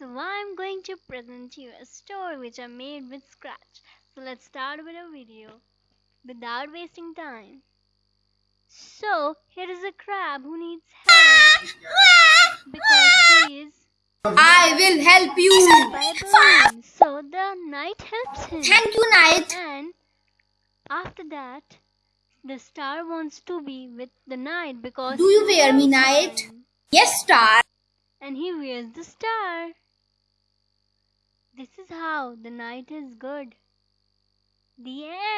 So I'm going to present you a story which I made with Scratch. So let's start with a video without wasting time. So here is a crab who needs help because he is I will help you. by a balloon. So the knight helps him. Thank you, Knight. And after that, the star wants to be with the knight because Do you wear me, knight? him. Yes, Star. And he wears the star. This is how the knight is good. The end.